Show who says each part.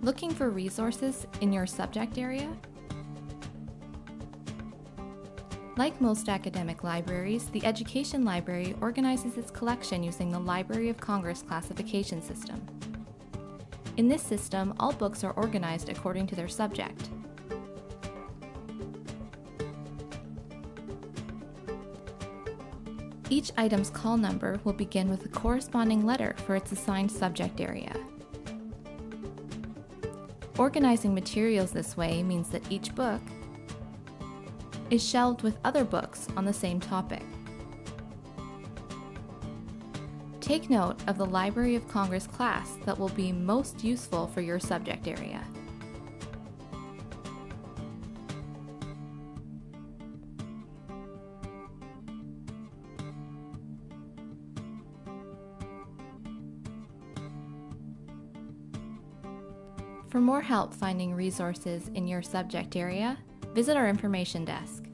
Speaker 1: Looking for resources in your subject area? Like most academic libraries, the Education Library organizes its collection using the Library of Congress classification system. In this system, all books are organized according to their subject. Each item's call number will begin with a corresponding letter for its assigned subject area. Organizing materials this way means that each book is shelved with other books on the same topic. Take note of the Library of Congress class that will be most useful for your subject area. For more help finding resources in your subject area, visit our information desk.